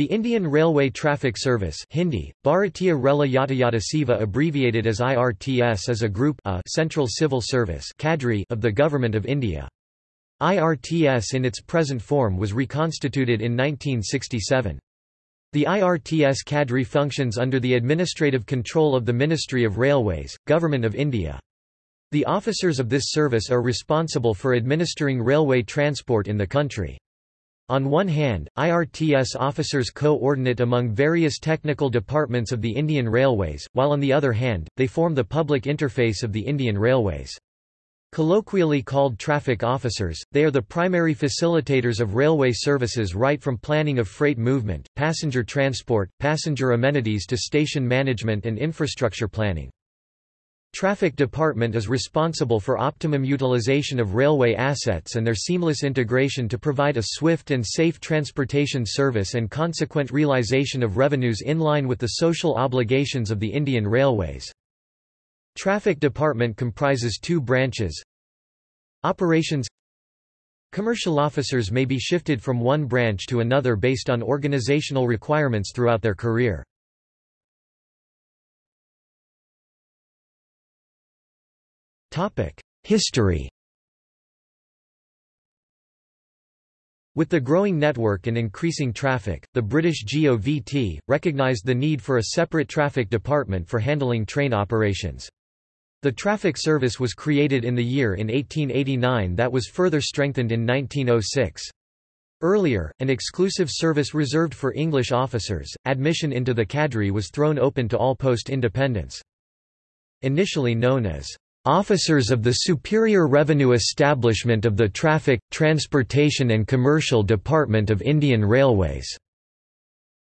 The Indian Railway Traffic Service Hindi, Bharatiya Rela Yatayata Seva abbreviated as IRTS is a group a Central Civil Service cadre of the Government of India. IRTS in its present form was reconstituted in 1967. The IRTS cadre functions under the administrative control of the Ministry of Railways, Government of India. The officers of this service are responsible for administering railway transport in the country. On one hand, IRTS officers co-ordinate among various technical departments of the Indian Railways, while on the other hand, they form the public interface of the Indian Railways. Colloquially called traffic officers, they are the primary facilitators of railway services right from planning of freight movement, passenger transport, passenger amenities to station management and infrastructure planning. Traffic Department is responsible for optimum utilization of railway assets and their seamless integration to provide a swift and safe transportation service and consequent realization of revenues in line with the social obligations of the Indian Railways. Traffic Department comprises two branches Operations Commercial officers may be shifted from one branch to another based on organizational requirements throughout their career. History With the growing network and increasing traffic, the British GOVT, recognised the need for a separate traffic department for handling train operations. The traffic service was created in the year in 1889 that was further strengthened in 1906. Earlier, an exclusive service reserved for English officers, admission into the cadre was thrown open to all post-independence. Initially known as Officers of the Superior Revenue Establishment of the Traffic, Transportation and Commercial Department of Indian Railways.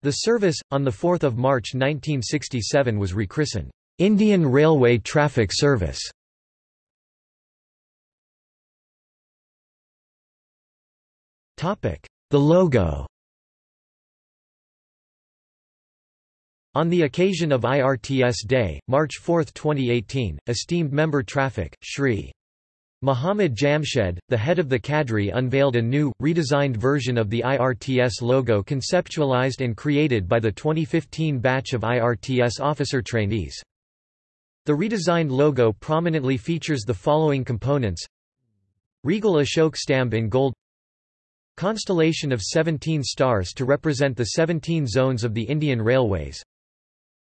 The service, on 4 March 1967 was rechristened, Indian Railway Traffic Service. The logo On the occasion of IRTS Day, March 4, 2018, esteemed member traffic, Shri. Muhammad Jamshed, the head of the cadre unveiled a new, redesigned version of the IRTS logo conceptualized and created by the 2015 batch of IRTS officer trainees. The redesigned logo prominently features the following components Regal Ashok stamp in gold Constellation of 17 stars to represent the 17 zones of the Indian Railways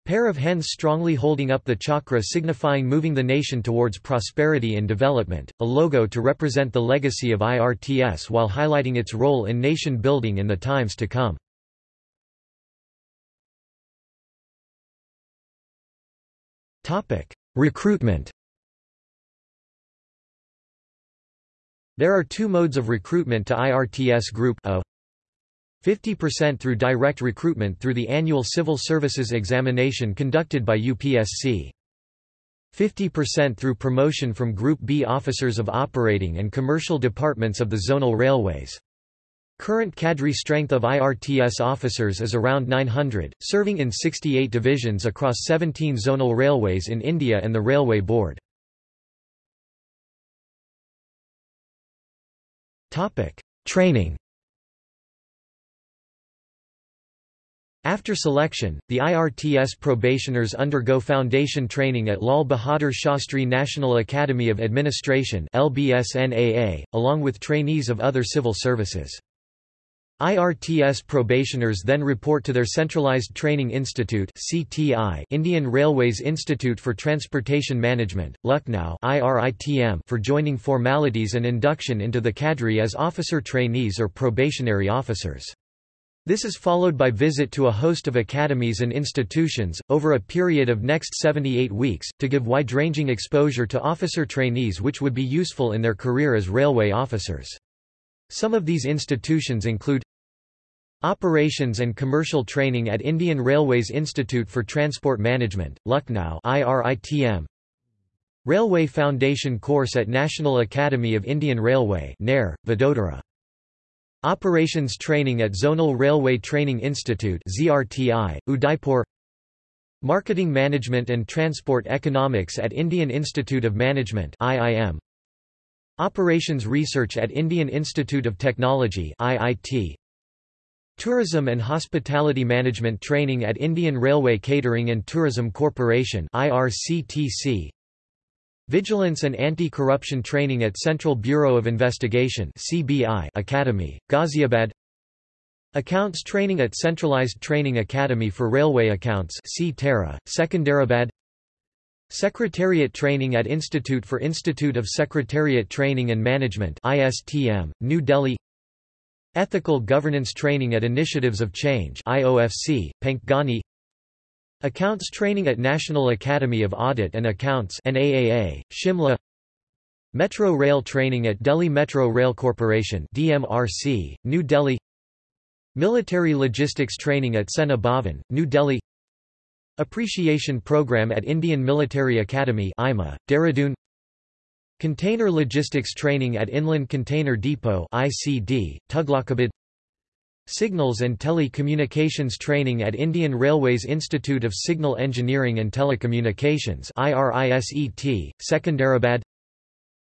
Pair of hens strongly holding up the chakra signifying moving the nation towards prosperity and development, a logo to represent the legacy of IRTS while highlighting its role in nation building in the times to come. Recruitment There are two modes of recruitment to IRTS Group a 50% through direct recruitment through the annual Civil Services examination conducted by UPSC. 50% through promotion from Group B officers of operating and commercial departments of the zonal railways. Current cadre strength of IRTS officers is around 900, serving in 68 divisions across 17 zonal railways in India and the Railway Board. Training After selection, the IRTS probationers undergo foundation training at Lal Bahadur Shastri National Academy of Administration along with trainees of other civil services. IRTS probationers then report to their Centralized Training Institute Indian Railways Institute for Transportation Management, Lucknow for joining formalities and induction into the cadre as officer trainees or probationary officers. This is followed by visit to a host of academies and institutions, over a period of next 78 weeks, to give wide-ranging exposure to officer trainees which would be useful in their career as railway officers. Some of these institutions include Operations and Commercial Training at Indian Railways Institute for Transport Management, Lucknow IRITM, Railway Foundation Course at National Academy of Indian Railway NAIR, Vadodara Operations Training at Zonal Railway Training Institute ZRTI, Udaipur. Marketing Management and Transport Economics at Indian Institute of Management IIM Operations Research at Indian Institute of Technology IIT Tourism and Hospitality Management Training at Indian Railway Catering and Tourism Corporation IRCTC Vigilance and Anti-Corruption Training at Central Bureau of Investigation CBI Academy, Ghaziabad. Accounts Training at Centralized Training Academy for Railway Accounts Secunderabad. Secretariat Training at Institute for Institute of Secretariat Training and Management ISTM, New Delhi. Ethical Governance Training at Initiatives of Change IOFC, Panchgani Accounts Training at National Academy of Audit and Accounts NAAA, Shimla. Metro Rail Training at Delhi Metro Rail Corporation DMRC, New Delhi. Military Logistics Training at Sena Bhavan, New Delhi. Appreciation Program at Indian Military Academy IMA, Dehradun. Container Logistics Training at Inland Container Depot ICD, Tughlakabad Signals and Telecommunications Training at Indian Railways Institute of Signal Engineering and Telecommunications IRISET, Secunderabad.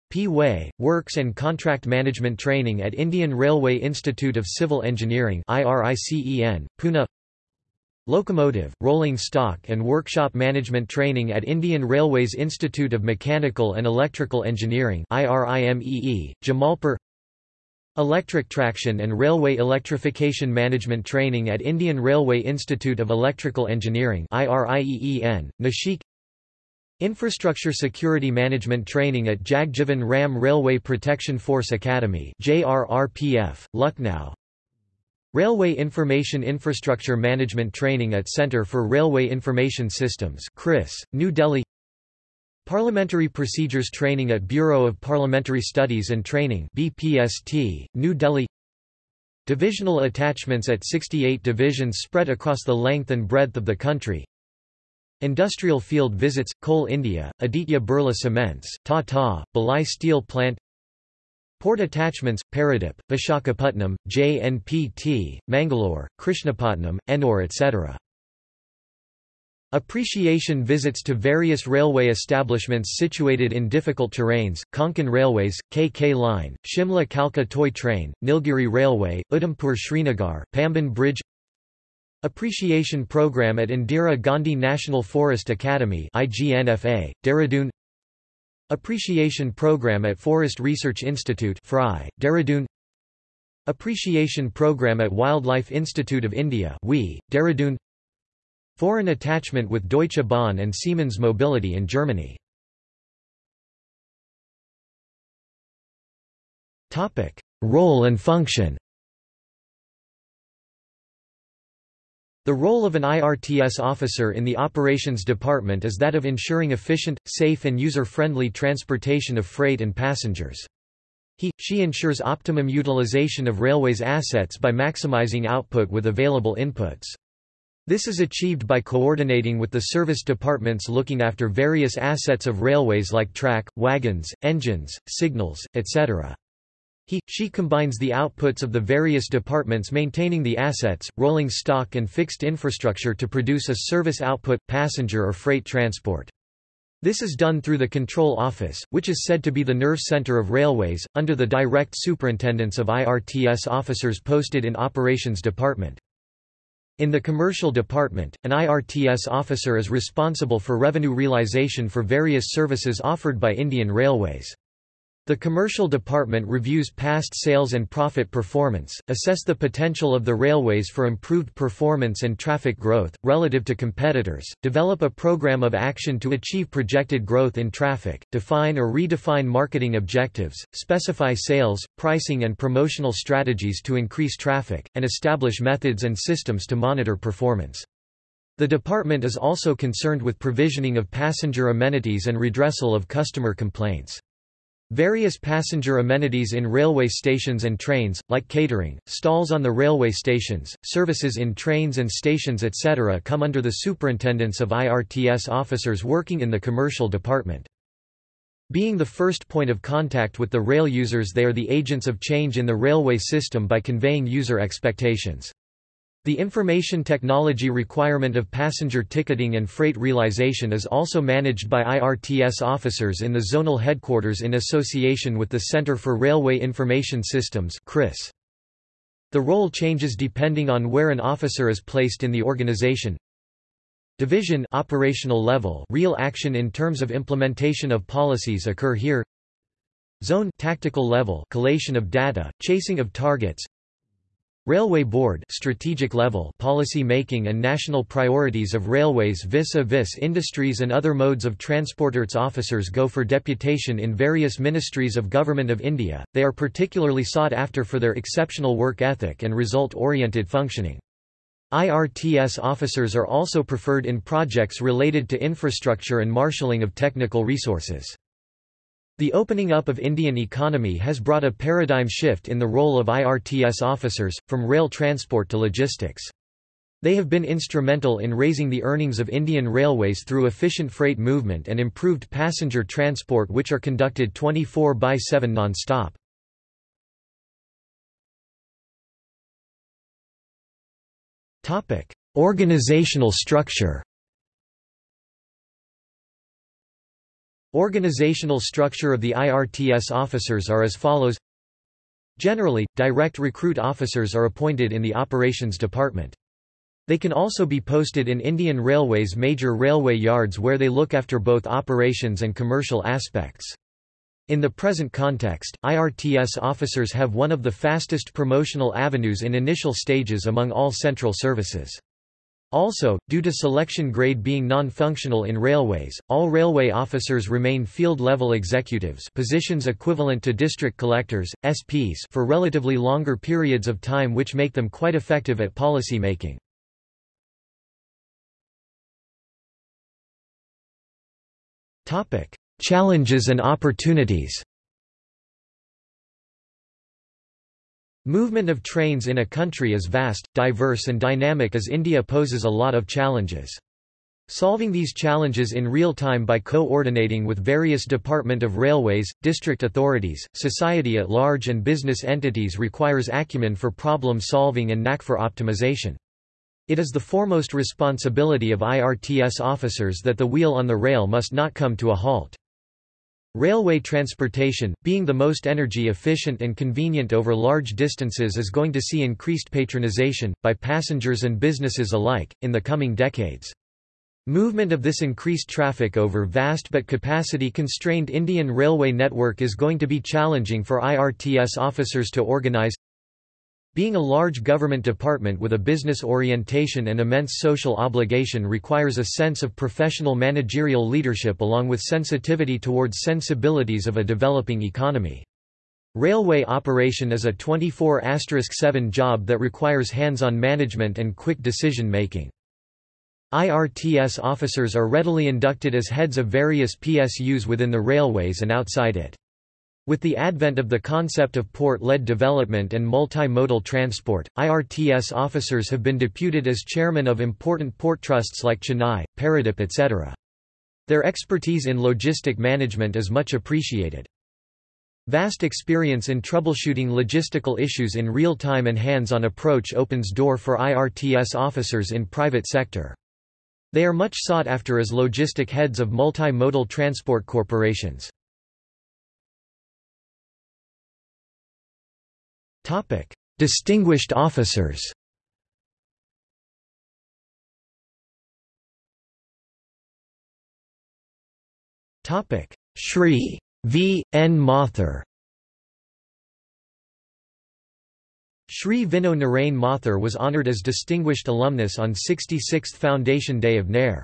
P-Way, Works and Contract Management Training at Indian Railway Institute of Civil Engineering IRICEN, Pune. Locomotive, Rolling Stock and Workshop Management Training at Indian Railways Institute of Mechanical and Electrical Engineering IRIMEE, Jamalpur Electric Traction and Railway Electrification Management Training at Indian Railway Institute of Electrical Engineering IRIEEN, Nashik. Infrastructure Security Management Training at Jagjivan Ram Railway Protection Force Academy JRRPF, Lucknow. Railway Information Infrastructure Management Training at Centre for Railway Information Systems CRIS, New Delhi Parliamentary Procedures Training at Bureau of Parliamentary Studies and Training BPST, New Delhi. Divisional attachments at 68 divisions spread across the length and breadth of the country. Industrial field visits, Coal India, Aditya Birla Cements, Tata, Bhilai Steel Plant. Port attachments, Paradip, Vishakhapatnam, JNPT, Mangalore, Krishnapatnam, Ennore etc. Appreciation visits to various railway establishments situated in difficult terrains, Konkan Railways, KK Line, Shimla Kalka Toy Train, Nilgiri Railway, Udhampur Srinagar, Pamban Bridge. Appreciation Program at Indira Gandhi National Forest Academy IGNFA, Dehradun. Appreciation Program at Forest Research Institute FRI, Dehradun. Appreciation Program at Wildlife Institute of India WI, Dehradun Foreign attachment with Deutsche Bahn and Siemens Mobility in Germany Topic: Role and function The role of an IRTS officer in the operations department is that of ensuring efficient, safe and user-friendly transportation of freight and passengers. He, she ensures optimum utilization of railways assets by maximizing output with available inputs. This is achieved by coordinating with the service departments looking after various assets of railways like track, wagons, engines, signals, etc. He, she combines the outputs of the various departments maintaining the assets, rolling stock and fixed infrastructure to produce a service output, passenger or freight transport. This is done through the Control Office, which is said to be the nerve center of railways, under the direct superintendence of IRTS officers posted in Operations Department. In the Commercial Department, an IRTS officer is responsible for revenue realization for various services offered by Indian Railways. The commercial department reviews past sales and profit performance, assess the potential of the railways for improved performance and traffic growth, relative to competitors, develop a program of action to achieve projected growth in traffic, define or redefine marketing objectives, specify sales, pricing and promotional strategies to increase traffic, and establish methods and systems to monitor performance. The department is also concerned with provisioning of passenger amenities and redressal of customer complaints. Various passenger amenities in railway stations and trains, like catering, stalls on the railway stations, services in trains and stations etc. come under the superintendence of IRTS officers working in the commercial department. Being the first point of contact with the rail users they are the agents of change in the railway system by conveying user expectations. The information technology requirement of passenger ticketing and freight realization is also managed by IRTS officers in the zonal headquarters in association with the Center for Railway Information Systems CRIS. The role changes depending on where an officer is placed in the organization. Division operational level real action in terms of implementation of policies occur here. Zone tactical level collation of data, chasing of targets. Railway Board strategic level policy making and national priorities of railways vis-a-vis -vis industries and other modes of transport its officers go for deputation in various ministries of Government of India, they are particularly sought after for their exceptional work ethic and result-oriented functioning. IRTS officers are also preferred in projects related to infrastructure and marshalling of technical resources. The opening up of Indian economy has brought a paradigm shift in the role of IRTS officers, from rail transport to logistics. They have been instrumental in raising the earnings of Indian railways through efficient freight movement and improved passenger transport which are conducted 24 by 7 non-stop. Organizational structure Organizational structure of the IRTS officers are as follows Generally, direct recruit officers are appointed in the operations department. They can also be posted in Indian Railways major railway yards where they look after both operations and commercial aspects. In the present context, IRTS officers have one of the fastest promotional avenues in initial stages among all central services. Also, due to selection grade being non-functional in railways, all railway officers remain field-level executives positions equivalent to district collectors, SPs for relatively longer periods of time which make them quite effective at policy making. Challenges and opportunities Movement of trains in a country is vast, diverse and dynamic as India poses a lot of challenges. Solving these challenges in real time by coordinating with various Department of Railways, district authorities, society at large and business entities requires acumen for problem solving and knack for optimization. It is the foremost responsibility of IRTS officers that the wheel on the rail must not come to a halt. Railway transportation, being the most energy efficient and convenient over large distances is going to see increased patronization, by passengers and businesses alike, in the coming decades. Movement of this increased traffic over vast but capacity-constrained Indian railway network is going to be challenging for IRTS officers to organize, being a large government department with a business orientation and immense social obligation requires a sense of professional managerial leadership along with sensitivity towards sensibilities of a developing economy. Railway operation is a 24*7 job that requires hands-on management and quick decision-making. IRTS officers are readily inducted as heads of various PSUs within the railways and outside it. With the advent of the concept of port-led development and multimodal transport, IRTS officers have been deputed as chairman of important port trusts like Chennai, Paradip etc. Their expertise in logistic management is much appreciated. Vast experience in troubleshooting logistical issues in real time and hands-on approach opens door for IRTS officers in private sector. They are much sought after as logistic heads of multimodal transport corporations. Topic: Distinguished officers. Topic: Shri V. N. Mathur. Shri Vinod Narain Mathur was honoured as Distinguished Alumnus on 66th Foundation Day of Nair.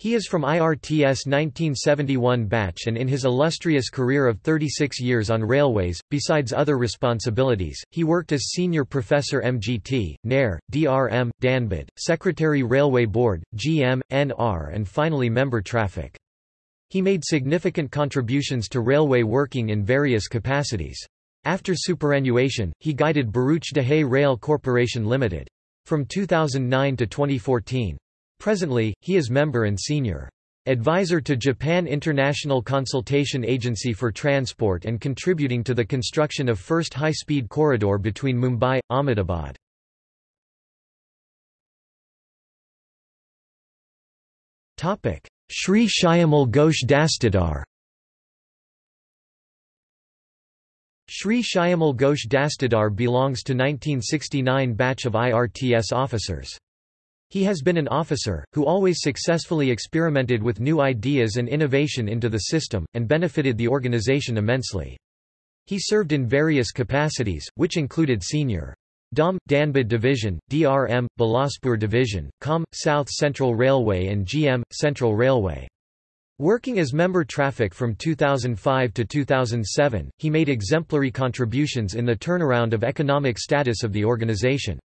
He is from IRTS 1971 batch and in his illustrious career of 36 years on railways, besides other responsibilities, he worked as Senior Professor MGT, NAIR, DRM, Dhanbad, Secretary Railway Board, GM, NR and finally Member Traffic. He made significant contributions to railway working in various capacities. After superannuation, he guided Bharuch Dahej Rail Corporation Limited. From 2009 to 2014. Presently, he is member and senior advisor to Japan International Consultation Agency for Transport and contributing to the construction of first high-speed corridor between Mumbai, Ahmedabad. Sri Shyamal Ghosh Dastidar Shri Shyamal Ghosh Dastidar belongs to 1969 batch of IRTS officers. He has been an officer, who always successfully experimented with new ideas and innovation into the system, and benefited the organization immensely. He served in various capacities, which included senior DOM, Dhanbad Division, DRM, Bilaspur Division, COM, South Central Railway and GM, Central Railway. Working as member traffic from 2005 to 2007, he made exemplary contributions in the turnaround of economic status of the organization.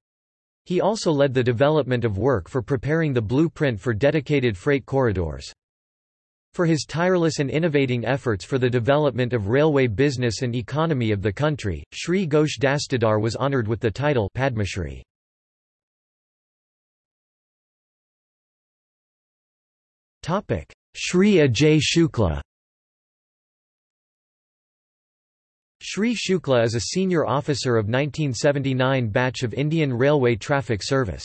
He also led the development of work for preparing the blueprint for dedicated freight corridors. For his tireless and innovating efforts for the development of railway business and economy of the country, Shri Ghosh Dastidar was honoured with the title Padma Shri. Shri Ajay Shukla Shri Shukla is a senior officer of 1979 batch of Indian Railway Traffic Service.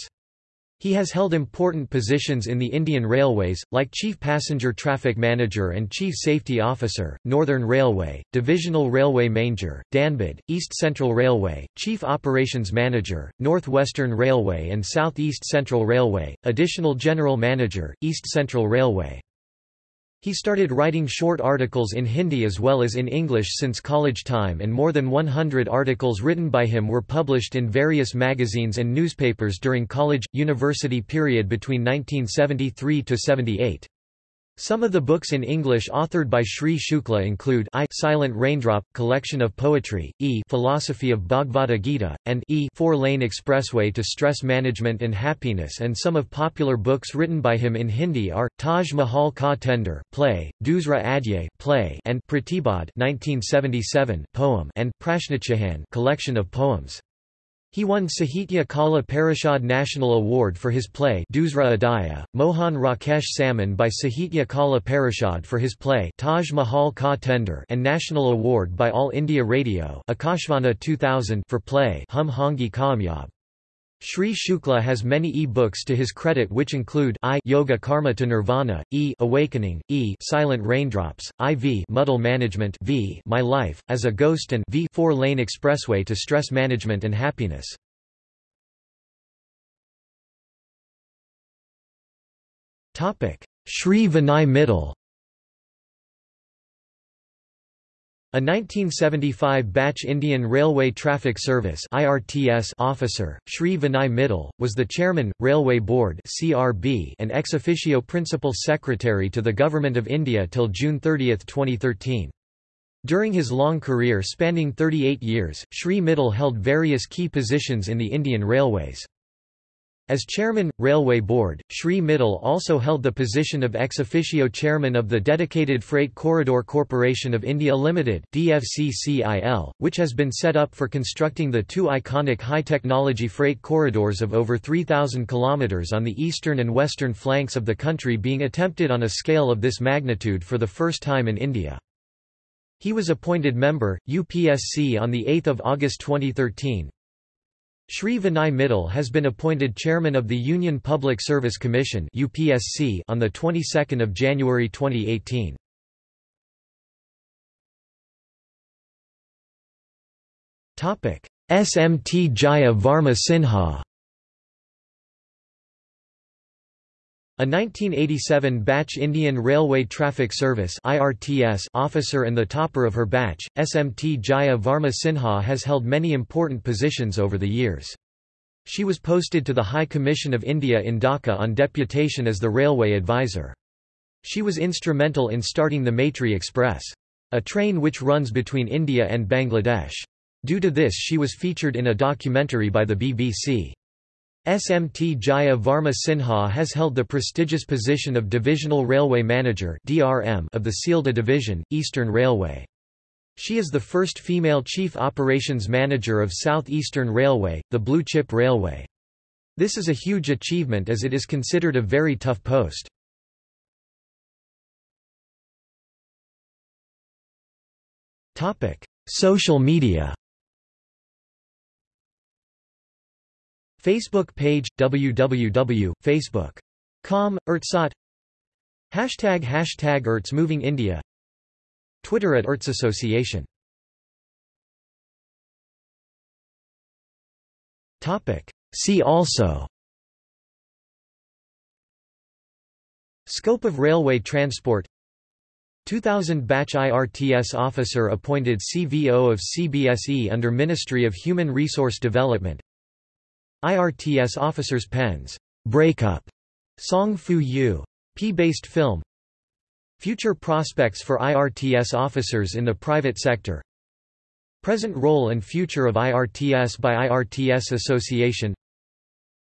He has held important positions in the Indian Railways, like Chief Passenger Traffic Manager and Chief Safety Officer, Northern Railway, Divisional Railway Manager, Dhanbad, East Central Railway, Chief Operations Manager, North Western Railway and South East Central Railway, Additional General Manager, East Central Railway. He started writing short articles in Hindi as well as in English since college time and more than 100 articles written by him were published in various magazines and newspapers during college-university period between 1973 to 78. Some of the books in English authored by Sri Shukla include I Silent Raindrop, collection of poetry, E Philosophy of Bhagavad Gita, and E Four-Lane Expressway to Stress Management and Happiness and some of popular books written by him in Hindi are, Taj Mahal Ka Tender play, Dusra Adye play and Pratibad 1977 poem and Prashnachihan collection of poems. He won Sahitya Kala Parishad National Award for his play Dusra Adaya, Mohan Rakesh Samman by Sahitya Kala Parishad for his play Taj Mahal Ka Tender and National Award by All India Radio Akashvani 2000 for play Hum Hongi Kamyab. Sri Shukla has many e-books to his credit which include I Yoga Karma to Nirvana, E Awakening, E Silent Raindrops, IV Muddle Management V My Life, as a Ghost and V Four-Lane Expressway to Stress Management and Happiness. Topic: Sri Vinay Mittal A 1975 batch Indian Railway Traffic Service IRTS officer, Sri Vinay Mittal, was the chairman, Railway Board CRB and ex officio principal secretary to the Government of India till June 30, 2013. During his long career spanning 38 years, Sri Mittal held various key positions in the Indian Railways. As chairman, Railway Board, Sri Mittal also held the position of ex officio chairman of the Dedicated Freight Corridor Corporation of India Limited DFCCIL, which has been set up for constructing the two iconic high-technology freight corridors of over 3,000 km on the eastern and western flanks of the country being attempted on a scale of this magnitude for the first time in India. He was appointed member, UPSC on 8 August 2013, Shri Vinay Mittal has been appointed chairman of the Union Public Service Commission (UPSC) on the 22nd of January 2018. Topic: SMT Jaya Varma Sinha A 1987 batch Indian Railway Traffic Service IRTS officer and the topper of her batch, SMT Jaya Varma Sinha has held many important positions over the years. She was posted to the High Commission of India in Dhaka on deputation as the railway advisor. She was instrumental in starting the Maitri Express. A train which runs between India and Bangladesh. Due to this she was featured in a documentary by the BBC. SMT Jaya Varma Sinha has held the prestigious position of Divisional Railway Manager of the Sealdah Division, Eastern Railway. She is the first female Chief Operations Manager of South Eastern Railway, the Blue Chip Railway. This is a huge achievement as it is considered a very tough post. Social media Facebook page www.facebook.com Ertzat Hashtag hashtag Ertz Moving India. Twitter at Ertz Association. Topic. See also. Scope of railway transport. 2000 batch IRTS officer appointed CVO of CBSE under Ministry of Human Resource Development. IRTS officers pens breakup Song Fu Yu P-based film. Future prospects for IRTS officers in the private sector. Present role and future of IRTS by IRTS Association.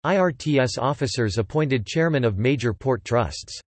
IRTS officers appointed chairman of major port trusts